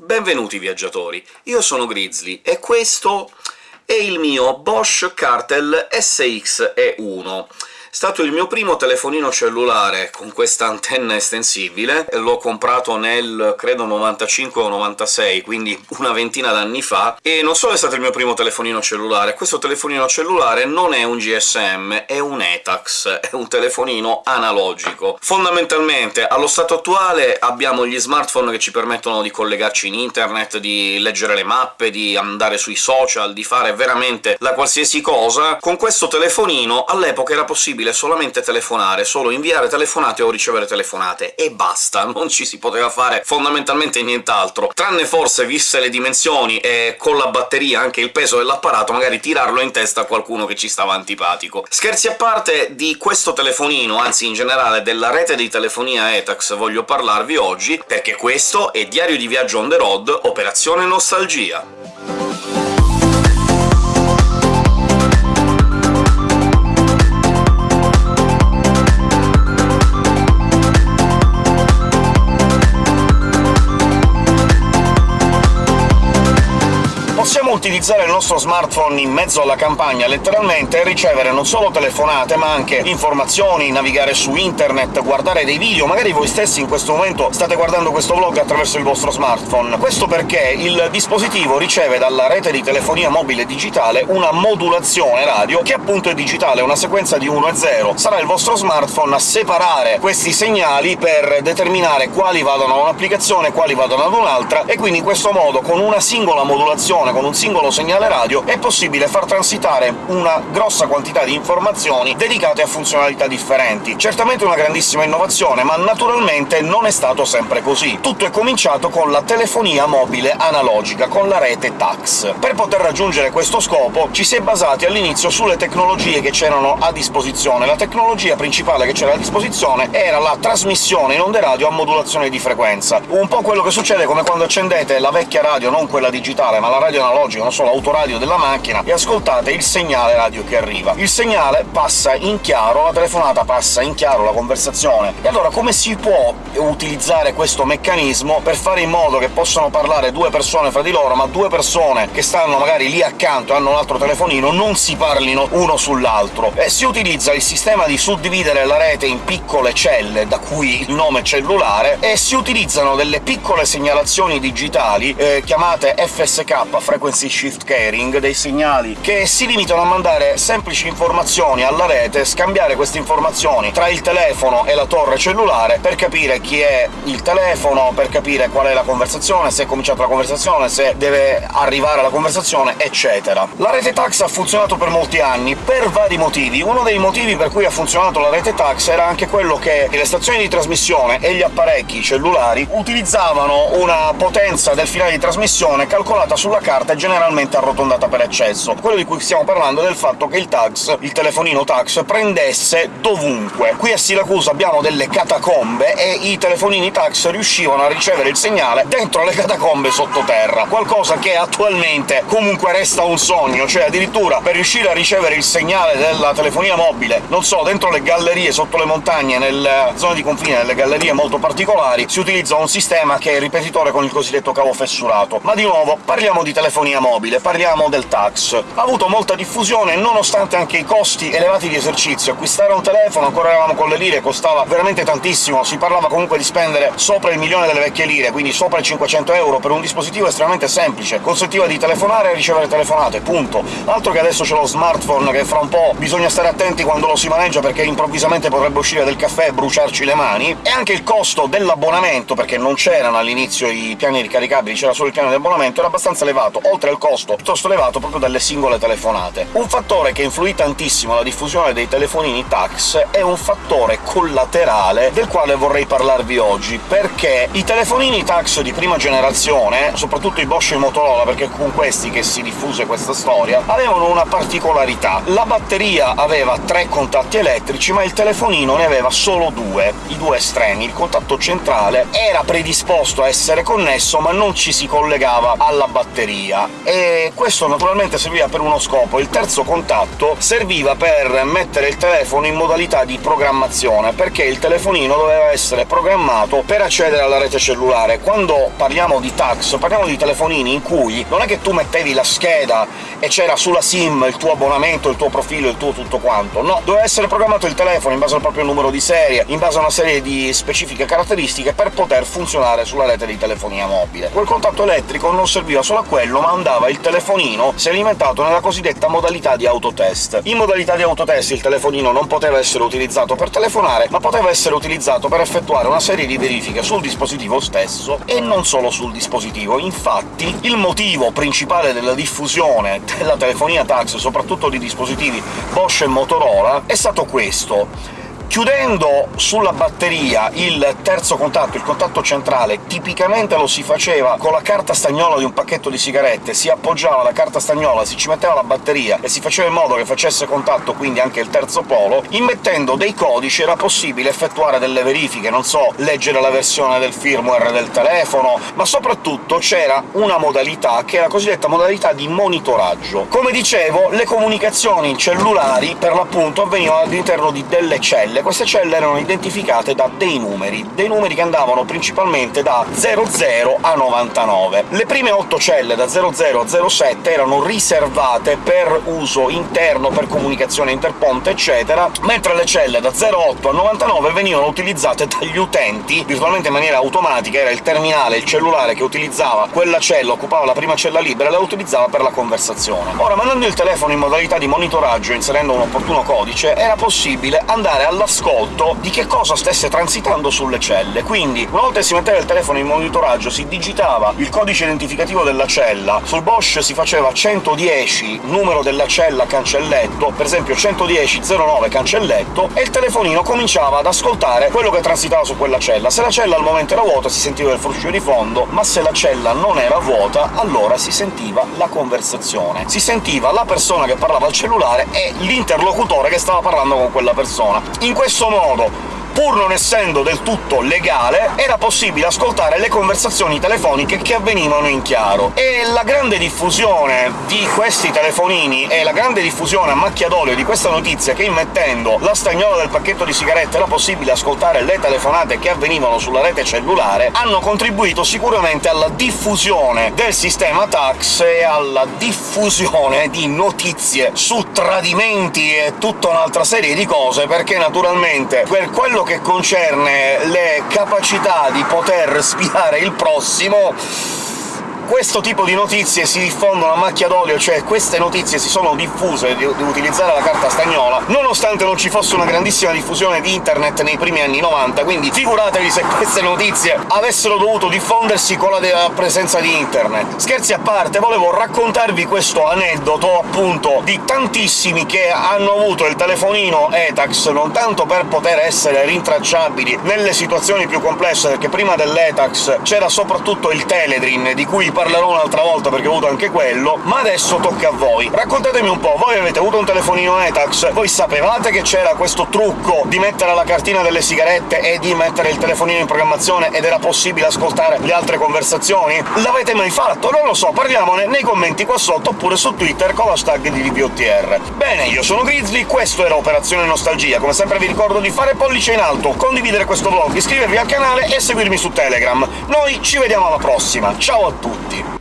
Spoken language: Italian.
Benvenuti viaggiatori, io sono Grizzly, e questo è il mio Bosch Cartel SX-E1 stato il mio primo telefonino cellulare con questa antenna estensibile, l'ho comprato nel, credo, 95 o 96, quindi una ventina d'anni fa, e non solo è stato il mio primo telefonino cellulare, questo telefonino cellulare non è un GSM, è un ETAX, è un telefonino analogico. Fondamentalmente, allo stato attuale abbiamo gli smartphone che ci permettono di collegarci in internet, di leggere le mappe, di andare sui social, di fare veramente la qualsiasi cosa. Con questo telefonino all'epoca era possibile possibile solamente telefonare, solo inviare telefonate o ricevere telefonate, e basta, non ci si poteva fare fondamentalmente nient'altro, tranne forse, viste le dimensioni e con la batteria anche il peso dell'apparato, magari tirarlo in testa a qualcuno che ci stava antipatico. Scherzi a parte, di questo telefonino, anzi in generale della rete di telefonia Etax voglio parlarvi oggi, perché questo è Diario di Viaggio on the road, Operazione Nostalgia. Utilizzare il nostro smartphone in mezzo alla campagna, letteralmente, e ricevere non solo telefonate, ma anche informazioni, navigare su internet, guardare dei video, magari voi stessi in questo momento state guardando questo vlog attraverso il vostro smartphone. Questo perché il dispositivo riceve dalla rete di telefonia mobile digitale una modulazione radio, che appunto è digitale, una sequenza di 1 e 0. Sarà il vostro smartphone a separare questi segnali per determinare quali vadano a un'applicazione quali vadano ad un'altra, e quindi in questo modo, con una singola modulazione con un singolo segnale radio è possibile far transitare una grossa quantità di informazioni dedicate a funzionalità differenti. Certamente una grandissima innovazione, ma naturalmente non è stato sempre così. Tutto è cominciato con la telefonia mobile analogica, con la rete TAX. Per poter raggiungere questo scopo ci si è basati all'inizio sulle tecnologie che c'erano a disposizione. La tecnologia principale che c'era a disposizione era la trasmissione in onde radio a modulazione di frequenza. Un po' quello che succede come quando accendete la vecchia radio, non quella digitale, ma la radio analogico, non so, l'autoradio della macchina, e ascoltate il segnale radio che arriva. Il segnale passa in chiaro, la telefonata passa in chiaro, la conversazione. E allora come si può utilizzare questo meccanismo per fare in modo che possano parlare due persone fra di loro, ma due persone che stanno magari lì accanto e hanno un altro telefonino non si parlino uno sull'altro? E si utilizza il sistema di suddividere la rete in piccole celle, da cui il nome cellulare, e si utilizzano delle piccole segnalazioni digitali eh, chiamate FSK, frequency shift carrying, dei segnali che si limitano a mandare semplici informazioni alla rete, scambiare queste informazioni tra il telefono e la torre cellulare per capire chi è il telefono, per capire qual è la conversazione, se è cominciata la conversazione, se deve arrivare la conversazione, eccetera. La rete TAX ha funzionato per molti anni, per vari motivi. Uno dei motivi per cui ha funzionato la rete TAX era anche quello che le stazioni di trasmissione e gli apparecchi cellulari utilizzavano una potenza del finale di trasmissione calcolata sulla carta carta è generalmente arrotondata per eccesso. Quello di cui stiamo parlando è del fatto che il tax, il telefonino tax, prendesse dovunque. Qui a Siracusa abbiamo delle catacombe e i telefonini tax riuscivano a ricevere il segnale dentro le catacombe sottoterra, qualcosa che attualmente comunque resta un sogno, cioè addirittura per riuscire a ricevere il segnale della telefonia mobile, non so, dentro le gallerie, sotto le montagne, nelle zone di confine, nelle gallerie molto particolari, si utilizza un sistema che è ripetitore con il cosiddetto cavo fessurato. Ma di nuovo, parliamo di telefonia mobile, parliamo del tax. Ha avuto molta diffusione nonostante anche i costi elevati di esercizio. Acquistare un telefono, ancora eravamo con le lire, costava veramente tantissimo, si parlava comunque di spendere sopra il milione delle vecchie lire, quindi sopra i 500 euro per un dispositivo estremamente semplice. Consentiva di telefonare e ricevere telefonate, punto. Altro che adesso c'è lo smartphone, che fra un po' bisogna stare attenti quando lo si maneggia, perché improvvisamente potrebbe uscire del caffè e bruciarci le mani, e anche il costo dell'abbonamento, perché non c'erano all'inizio i piani ricaricabili, c'era solo il piano di abbonamento, era abbastanza elevato, oltre al costo piuttosto elevato proprio delle singole telefonate. Un fattore che influì tantissimo alla diffusione dei telefonini tax è un fattore collaterale del quale vorrei parlarvi oggi, perché i telefonini tax di prima generazione, soprattutto i Bosch e i Motorola, perché con questi che si diffuse questa storia, avevano una particolarità. La batteria aveva tre contatti elettrici, ma il telefonino ne aveva solo due, i due estremi. Il contatto centrale era predisposto a essere connesso, ma non ci si collegava alla batteria. E questo naturalmente serviva per uno scopo. Il terzo contatto serviva per mettere il telefono in modalità di programmazione, perché il telefonino doveva essere programmato per accedere alla rete cellulare. Quando parliamo di tax, parliamo di telefonini in cui non è che tu mettevi la scheda e c'era sulla SIM il tuo abbonamento, il tuo profilo, il tuo tutto quanto. No, doveva essere programmato il telefono in base al proprio numero di serie, in base a una serie di specifiche caratteristiche per poter funzionare sulla rete di telefonia mobile. Quel contatto elettrico non serviva solo a quello, ma andava il telefonino si è alimentato nella cosiddetta modalità di autotest. In modalità di autotest il telefonino non poteva essere utilizzato per telefonare, ma poteva essere utilizzato per effettuare una serie di verifiche sul dispositivo stesso, e non solo sul dispositivo. Infatti, il motivo principale della diffusione della telefonia tax, soprattutto di dispositivi Bosch e Motorola, è stato questo Chiudendo sulla batteria il terzo contatto, il contatto centrale, tipicamente lo si faceva con la carta stagnola di un pacchetto di sigarette, si appoggiava la carta stagnola, si ci metteva la batteria e si faceva in modo che facesse contatto quindi anche il terzo polo, immettendo dei codici era possibile effettuare delle verifiche, non so, leggere la versione del firmware del telefono, ma soprattutto c'era una modalità che è la cosiddetta modalità di monitoraggio. Come dicevo, le comunicazioni cellulari per l'appunto avvenivano all'interno di delle celle celle. Queste celle erano identificate da dei numeri, dei numeri che andavano principalmente da 00 a 99. Le prime 8 celle, da 00 a 07, erano riservate per uso interno, per comunicazione interponte, eccetera, mentre le celle da 08 a 99 venivano utilizzate dagli utenti, virtualmente in maniera automatica, era il terminale, il cellulare che utilizzava quella cella, occupava la prima cella libera e la utilizzava per la conversazione. Ora, mandando il telefono in modalità di monitoraggio, inserendo un opportuno codice, era possibile andare alla ascolto di che cosa stesse transitando sulle celle. Quindi, una volta che si metteva il telefono in monitoraggio, si digitava il codice identificativo della cella, sul Bosch si faceva 110 numero della cella cancelletto, per esempio 110 09 cancelletto, e il telefonino cominciava ad ascoltare quello che transitava su quella cella. Se la cella al momento era vuota si sentiva il fruscio di fondo, ma se la cella non era vuota, allora si sentiva la conversazione. Si sentiva la persona che parlava al cellulare e l'interlocutore che stava parlando con quella persona. In questo modo pur non essendo del tutto legale, era possibile ascoltare le conversazioni telefoniche che avvenivano in chiaro. E la grande diffusione di questi telefonini e la grande diffusione a macchia d'olio di questa notizia che immettendo la stagnola del pacchetto di sigarette era possibile ascoltare le telefonate che avvenivano sulla rete cellulare, hanno contribuito sicuramente alla diffusione del sistema tax e alla diffusione di notizie su tradimenti e tutta un'altra serie di cose, perché naturalmente per quello che concerne le capacità di poter spiare il prossimo questo tipo di notizie si diffondono a macchia d'olio, cioè queste notizie si sono diffuse di, di, utilizzare la carta stagnola, nonostante non ci fosse una grandissima diffusione di internet nei primi anni 90, quindi figuratevi se queste notizie avessero dovuto diffondersi con la presenza di internet. Scherzi a parte, volevo raccontarvi questo aneddoto, appunto, di tantissimi che hanno avuto il telefonino ETAX non tanto per poter essere rintracciabili nelle situazioni più complesse, perché prima dell'ETAX c'era soprattutto il Teledrin, di cui parlerò un'altra volta perché ho avuto anche quello, ma adesso tocca a voi. Raccontatemi un po', voi avete avuto un telefonino Etax, voi sapevate che c'era questo trucco di mettere la cartina delle sigarette e di mettere il telefonino in programmazione ed era possibile ascoltare le altre conversazioni? L'avete mai fatto? Non lo so, parliamone nei commenti qua sotto oppure su Twitter con l'hashtag di DBOTR. Bene, io sono Grizzly, questo era Operazione Nostalgia, come sempre vi ricordo di fare pollice in alto, condividere questo vlog, iscrivervi al canale e seguirmi su Telegram. Noi ci vediamo alla prossima, ciao a tutti! victim.